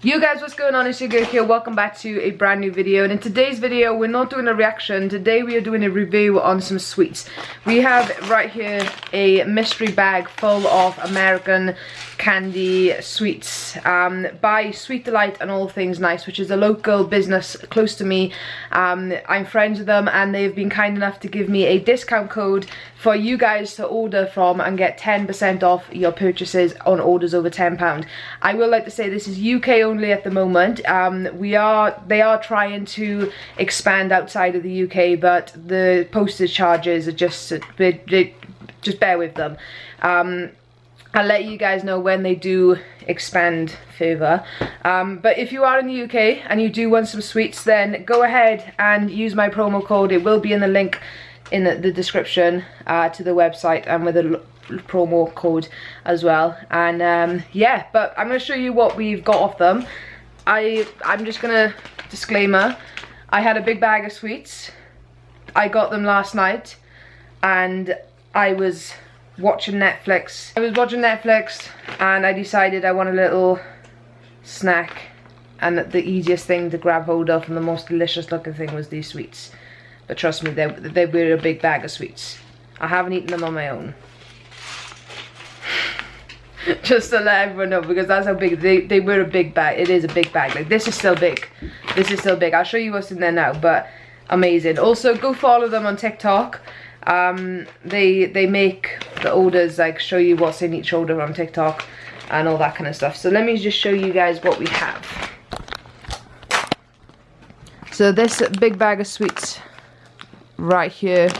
You guys, what's going on? It's your girl here. Welcome back to a brand new video. And in today's video, we're not doing a reaction. Today, we are doing a review on some sweets. We have right here a mystery bag full of American candy sweets um, by Sweet Delight and All Things Nice, which is a local business close to me. Um, I'm friends with them and they've been kind enough to give me a discount code for you guys to order from and get 10% off your purchases on orders over £10. I will like to say this is UK only at the moment. Um, we are They are trying to expand outside of the UK but the postage charges are just, just bear with them. Um, I'll let you guys know when they do expand further. Um, but if you are in the UK and you do want some sweets, then go ahead and use my promo code. It will be in the link in the, the description uh, to the website and with a promo code as well. And um, yeah, but I'm going to show you what we've got off them. I, I'm just to, disclaimer, I had a big bag of sweets. I got them last night and I was watching Netflix. I was watching Netflix and I decided I want a little snack and the easiest thing to grab hold of and the most delicious looking thing was these sweets. But trust me, they, they were a big bag of sweets. I haven't eaten them on my own. Just to let everyone know because that's how big, they, they were a big bag. It is a big bag. Like this is still big. This is still big. I'll show you what's in there now, but amazing. Also, go follow them on TikTok um, they they make the orders like show you what's in each order on TikTok and all that kind of stuff. So let me just show you guys what we have. So this big bag of sweets right here,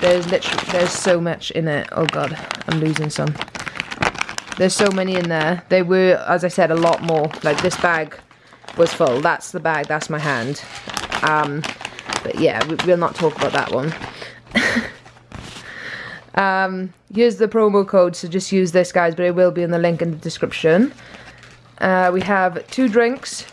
there's literally, there's so much in it. Oh God, I'm losing some. There's so many in there. They were, as I said, a lot more. Like this bag was full. That's the bag, that's my hand. Um, but yeah, we, we'll not talk about that one. Um, here's the promo code, so just use this, guys, but it will be in the link in the description. Uh, we have two drinks,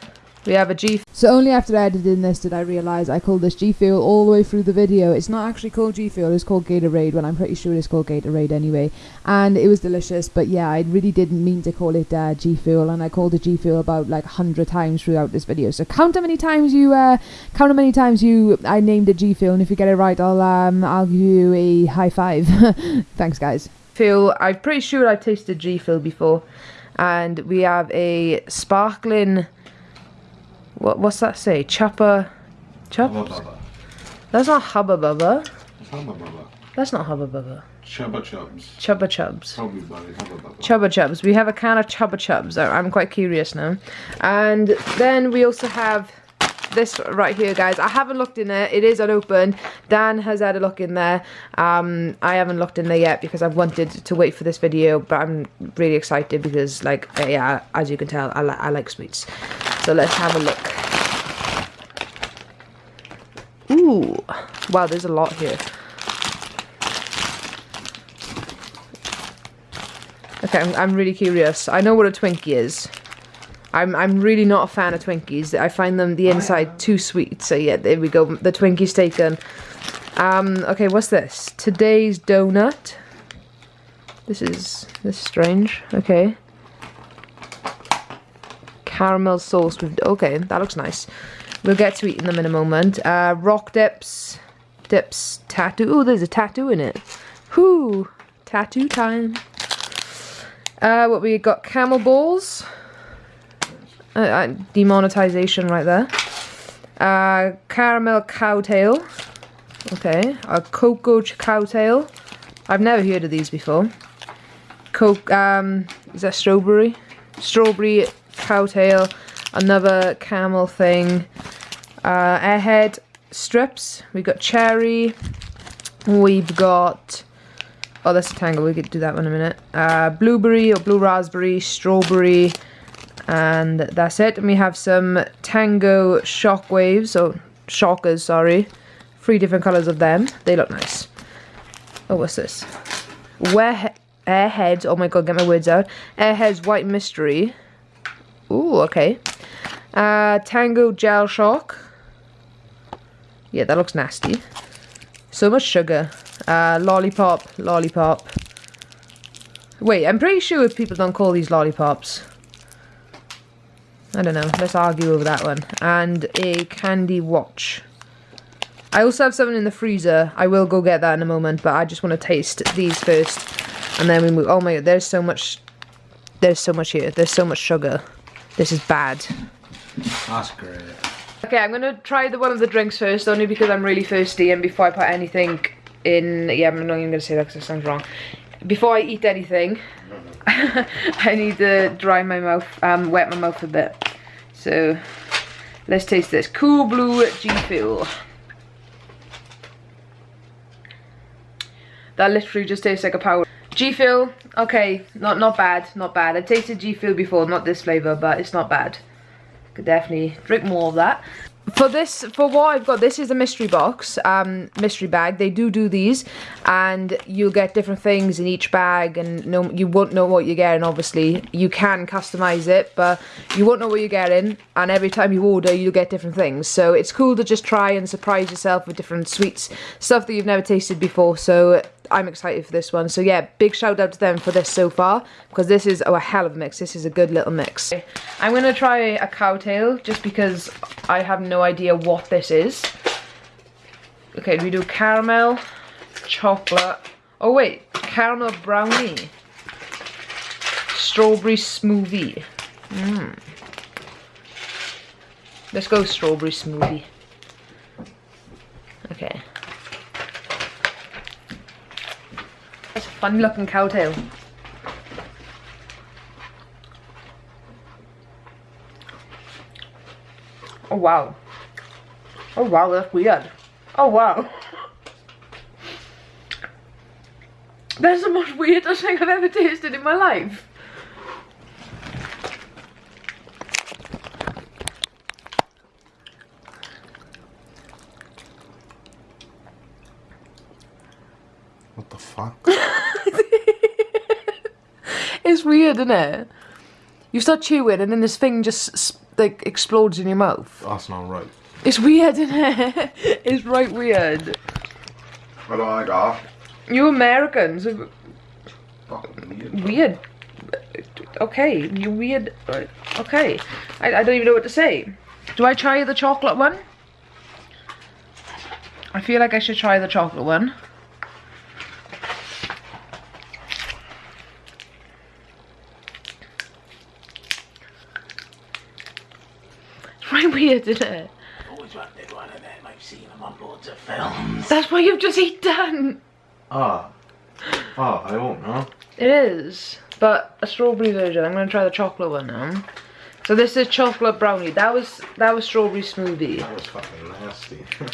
we have a G. So only after editing this did I realise I called this G Fuel all the way through the video. It's not actually called G Fuel, it's called Gatorade, when I'm pretty sure it's called Gatorade anyway. And it was delicious, but yeah, I really didn't mean to call it uh, G Fuel, and I called it G Fuel about like 100 times throughout this video. So count how many times you, uh, count how many times you, I named it G Fuel, and if you get it right, I'll, um, I'll give you a high five. Thanks, guys. Fuel, I'm pretty sure I've tasted G Fuel before. And we have a sparkling what, what's that say? Chopper... Chop? That's not Hubba Bubba. Hubba Bubba. That's not Hubba Bubba. Chubba Chubs. Chubba Chubs. Chubba Chubs. We have a can of Chubba Chubs. I'm quite curious now. And then we also have this right here guys i haven't looked in there it is unopened dan has had a look in there um i haven't looked in there yet because i've wanted to wait for this video but i'm really excited because like yeah as you can tell i, li I like sweets so let's have a look ooh wow there's a lot here okay i'm, I'm really curious i know what a twinkie is I'm I'm really not a fan of Twinkies. I find them the inside too sweet. So yeah, there we go. The Twinkie's taken. Um, okay, what's this? Today's donut. This is this is strange. Okay. Caramel sauce with okay, that looks nice. We'll get to eating them in a moment. Uh, rock dips, dips tattoo. Oh, there's a tattoo in it. Whoo, tattoo time. Uh, what we got? Camel balls uh, uh, demonetization right there. Uh, caramel cowtail. Okay, a cocoa cowtail. I've never heard of these before. Coke, um, is that strawberry? Strawberry cowtail. Another camel thing. Uh, airhead strips. We've got cherry. We've got... Oh, that's a tangle. We could do that one in a minute. Uh, blueberry or blue raspberry. Strawberry and that's it and we have some tango shockwaves or shockers sorry three different colors of them they look nice oh what's this where airheads oh my god get my words out airheads white mystery Ooh, okay uh tango gel shock yeah that looks nasty so much sugar uh lollipop lollipop wait i'm pretty sure people don't call these lollipops I don't know. Let's argue over that one. And a candy watch. I also have something in the freezer. I will go get that in a moment, but I just want to taste these first. And then we move. Oh my god, there's so much. There's so much here. There's so much sugar. This is bad. That's great. Okay, I'm gonna try the one of the drinks first, only because I'm really thirsty and before I put anything in, yeah, I'm not even gonna say that because it sounds wrong. Before I eat anything, I need to dry my mouth, um, wet my mouth a bit. So, let's taste this. Cool Blue G Fuel. That literally just tastes like a power. G Fuel, okay, not not bad, not bad. I've tasted G Fuel before, not this flavour, but it's not bad. Could definitely drink more of that. For this, for what I've got, this is a mystery box, um, mystery bag. They do do these, and you'll get different things in each bag, and no, you won't know what you're getting. Obviously, you can customize it, but you won't know what you're getting. And every time you order, you'll get different things. So it's cool to just try and surprise yourself with different sweets, stuff that you've never tasted before. So I'm excited for this one. So yeah, big shout out to them for this so far because this is oh, a hell of a mix. This is a good little mix. I'm going to try a cowtail just because I have no idea what this is. Okay, we do caramel, chocolate. Oh wait, caramel brownie. Strawberry smoothie. Mm. Let's go strawberry smoothie. Okay. That's a funny looking cow tail. Oh wow. Oh wow, that's weird. Oh wow. That's the most weirdest thing I've ever tasted in my life. What the fuck? It's weird, isn't it? You start chewing and then this thing just like explodes in your mouth. Ah, That's not right. It's weird, isn't it? it's right weird. I don't like that. You Americans are weird. weird. Okay, you weird. Uh, okay, I, I don't even know what to say. Do I try the chocolate one? I feel like I should try the chocolate one. It's right weird, isn't it? always wanted one of them. I've seen them on loads of films. That's what you've just eaten. Ah. Ah, I won't know. It is, but a strawberry version. I'm gonna try the chocolate one now. So this is chocolate brownie. That was that was strawberry smoothie. That was fucking nasty.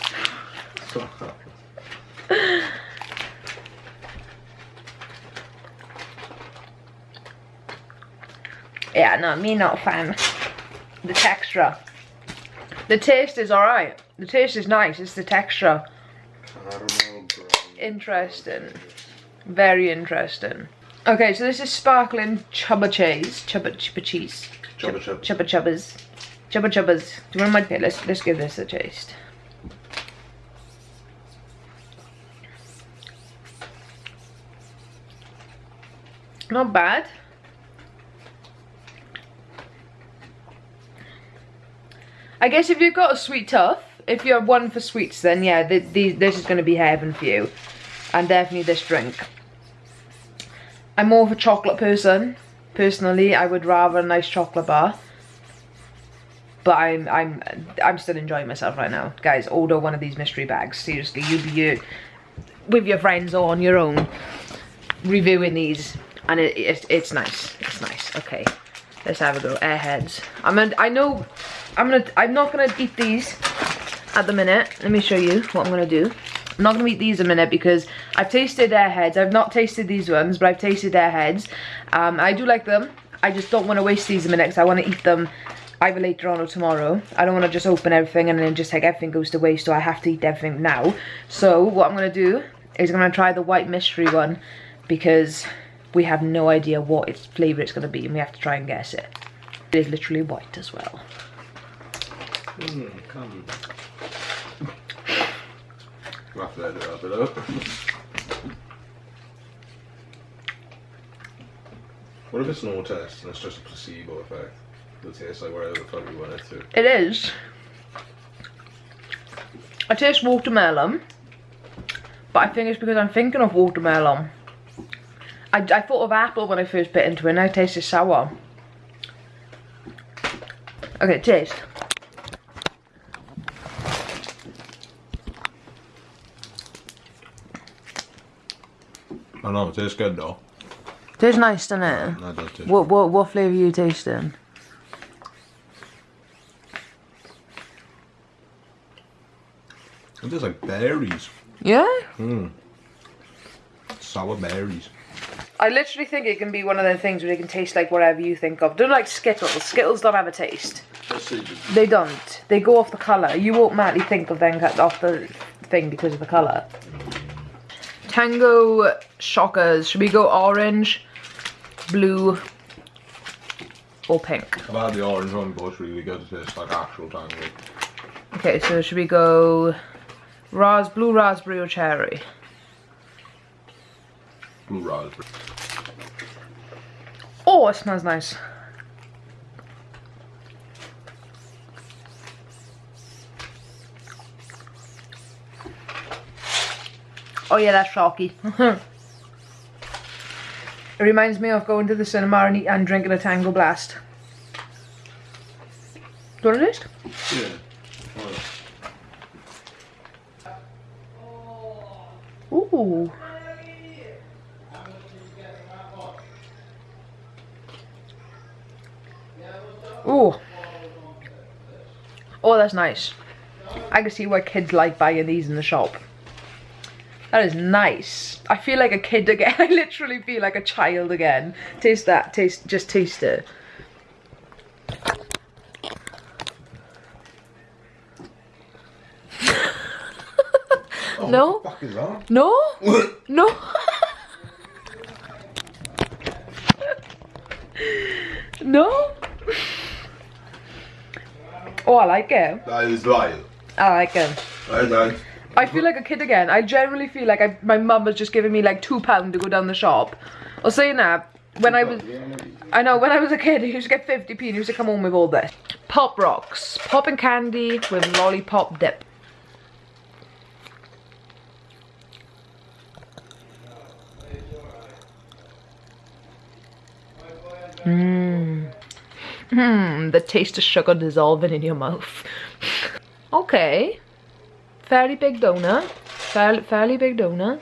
So- Yeah, no, me not fan. The texture. The taste is alright. The taste is nice. It's the texture. Interesting. Very interesting. Okay, so this is sparkling chubba cheese. Chubba chubba cheese. Chubba chub. Chubba chubbas. Chubba chubbas. Do you want my okay, let's let's give this a taste. Not bad. I guess if you've got a sweet tooth, if you're one for sweets, then yeah, th th this is going to be heaven for you. And definitely this drink. I'm more of a chocolate person. Personally, I would rather a nice chocolate bar. But I'm I'm I'm still enjoying myself right now. Guys, order one of these mystery bags. Seriously, you be you with your friends or on your own reviewing these and it, it's it's nice. It's nice. Okay. Let's have a go. Airheads. I'm gonna I know I'm gonna I'm not gonna eat these at the minute. Let me show you what I'm gonna do. I'm not gonna eat these a minute because I've tasted airheads. I've not tasted these ones, but I've tasted airheads. Um, I do like them. I just don't want to waste these a minute because I want to eat them either later on or tomorrow. I don't want to just open everything and then just like everything goes to waste, so I have to eat everything now. So what I'm gonna do is I'm gonna try the white mystery one because we have no idea what its flavour it's gonna be and we have to try and guess it. It is literally white as well. Mm, come. We'll have to edit that bit out. What if it's an no test and it's just a placebo effect? It'll taste like whatever the fuck you want it to. It is. I taste watermelon, but I think it's because I'm thinking of watermelon. I, I thought of apple when I first bit into it, and I tasted sour. Okay, taste. I know, it tastes good though. Tastes nice, doesn't it? That does taste What what what flavour are you tasting? It tastes like berries. Yeah? Hmm. Sour berries. I literally think it can be one of those things where it can taste like whatever you think of. Don't like Skittles. Skittles don't have a taste. They don't. They go off the colour. You won't automatically think of them cut off the thing because of the colour. Tango shockers. Should we go orange, blue, or pink? I've had the orange one, but it's really good. It tastes like actual tango. Okay, so should we go ras blue raspberry or cherry? Blue raspberry. Oh, it smells nice. Oh yeah, that's shocky. it reminds me of going to the cinema and, eat, and drinking a Tango Blast. Do you want a taste? Yeah. Ooh. Ooh. Oh, that's nice. I can see why kids like buying these in the shop. That is nice. I feel like a kid again. I literally feel like a child again. Taste that. Taste. Just taste it. no. What the fuck is that? No? no? no? Oh, I like it. That is vile. I like it. Is nice. I feel like a kid again. I generally feel like I, my mum was just giving me like two pound to go down the shop. Or saying that, when I was, I know, when I was a kid, I used to get 50p and used to come home with all this. Pop rocks. Popping candy with lollipop dip. Mmm. Mmm, the taste of sugar dissolving in your mouth. okay. Fairly big donut. Fairly, fairly big donut.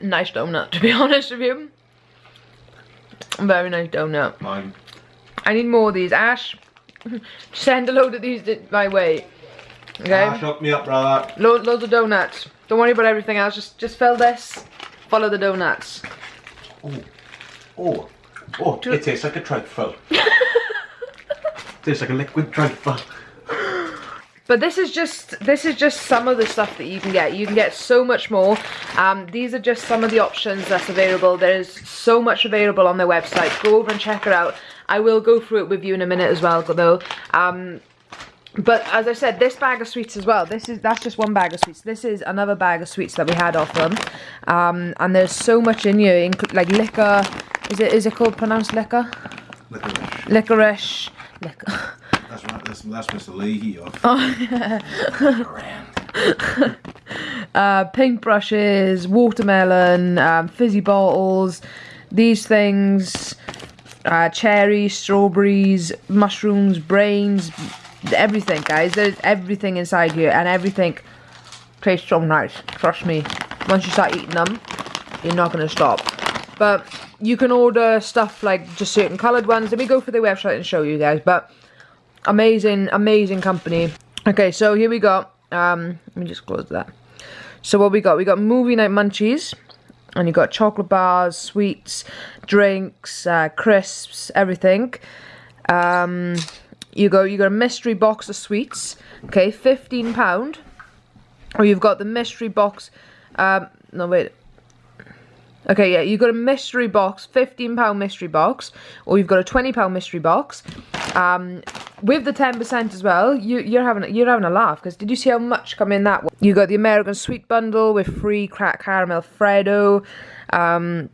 Nice donut, to be honest with you. Very nice donut. Mine. I need more of these. Ash, send a load of these th- my way. Okay? Ah, shut me up, brother. Lo loads of donuts. Don't worry about everything else. Just just fill this. Follow the donuts. Oh. Oh, it tastes like a trifle. tastes like a liquid trifle. But this is just this is just some of the stuff that you can get. You can get so much more. Um, these are just some of the options that's available. There's so much available on their website. Go over and check it out. I will go through it with you in a minute as well, though. Um, but as I said, this bag of sweets as well. This is that's just one bag of sweets. This is another bag of sweets that we had off them. Um, and there's so much in here, like liquor. Is it is it called pronounced liquor? Licorice. Licorice. Liquor. That's. That's, Mr. Leahy. Off. uh, paintbrushes, watermelon, um, fizzy bottles, these things, uh, cherries, strawberries, mushrooms, brains, everything, guys. There's everything inside here, and everything tastes so nice. Trust me. Once you start eating them, you're not gonna stop. But you can order stuff like just certain coloured ones. Let me go for the website and show you guys. But amazing, amazing company. Okay, so here we go. Um, let me just close that. So what we got? We got movie night munchies, and you got chocolate bars, sweets, drinks, uh, crisps, everything. Um, you go. You got a mystery box of sweets. Okay, fifteen pound. Or you've got the mystery box. Um, no wait. Okay, yeah, you've got a mystery box, £15 mystery box, or you've got a £20 mystery box. Um, with the 10% as well, you, you're having you're having a laugh, because did you see how much come in that one? You got the American Sweet Bundle with free crack caramel Freddo, um,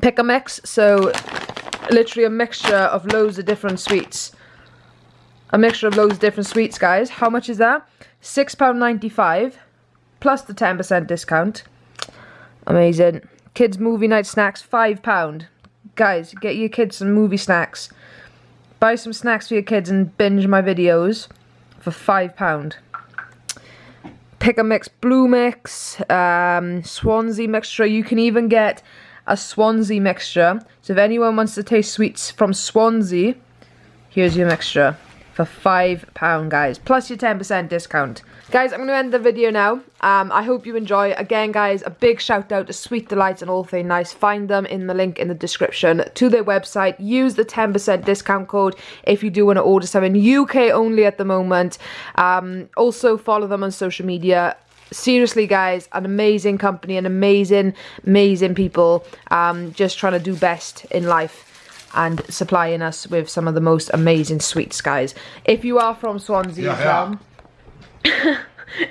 pick a mix, so literally a mixture of loads of different sweets. A mixture of loads of different sweets, guys. How much is that? £6.95, plus the 10% discount. Amazing. Kids movie night snacks, £5. Guys, get your kids some movie snacks. Buy some snacks for your kids and binge my videos for £5. Pick a mix, blue mix, um, Swansea mixture. You can even get a Swansea mixture. So if anyone wants to taste sweets from Swansea, here's your mixture for £5, guys. Plus your 10% discount. Guys, I'm going to end the video now. Um, I hope you enjoy. Again, guys, a big shout out to Sweet Delights and All Thing Nice. Find them in the link in the description to their website. Use the 10% discount code if you do want to order something. UK only at the moment. Um, also, follow them on social media seriously guys an amazing company an amazing amazing people um just trying to do best in life and supplying us with some of the most amazing sweets guys if you are from swansea Yeah, as well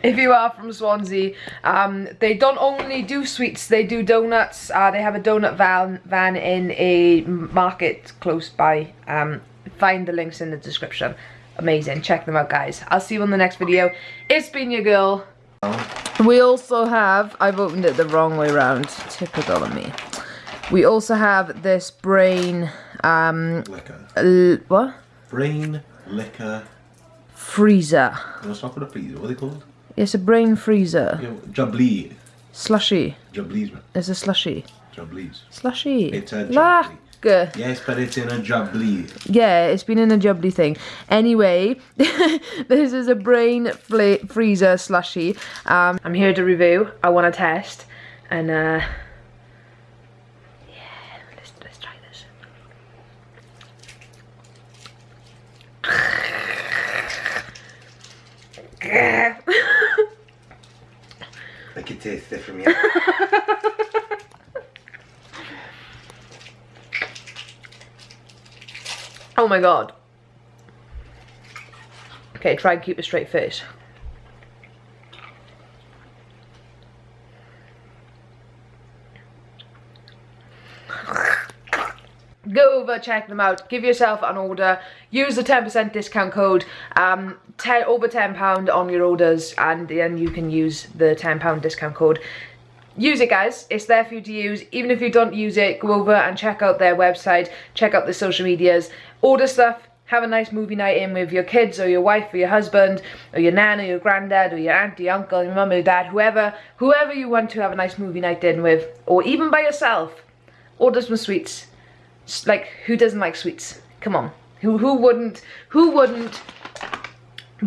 if you are from Swansea, um, they don't only do sweets, they do donuts. Uh, they have a donut van, van in a market close by. Um, find the links in the description. Amazing, check them out guys. I'll see you on the next video. It's been your girl. We also have, I've opened it the wrong way around, typical of me. We also have this brain, um, Liquor. l- what? Brain, liquor. Freezer. No, it's not called a freezer. What are they called? It's a brain freezer. You know. Slushy. Jablees, man. It's a slushy. Jablees. Slushy. It's a Lack. Yes, but it's in a jablee. Yeah, it's been in a jubbly thing. Anyway, this is a brain freezer slushy. Um, I'm here to review. I want to test. And, uh... Yeah, let's, let's try this. I can taste it from here. Oh my god. Okay, try and keep a straight face. Go over, check them out, give yourself an order, use the 10% discount code, um, 10, over £10 on your orders, and then you can use the £10 discount code. Use it guys, it's there for you to use. Even if you don't use it, go over and check out their website, check out the social medias, order stuff, have a nice movie night in with your kids or your wife or your husband or your nan or your granddad or your auntie, uncle, your mum or dad, whoever, whoever you want to have a nice movie night in with, or even by yourself. Order some sweets. Like, who doesn't like sweets? Come on. Who, who wouldn't, who wouldn't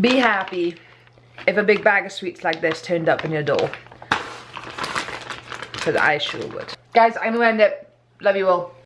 be happy if a big bag of sweets like this turned up in your door? Because I sure would. Guys, I'm gonna end it. Love you all.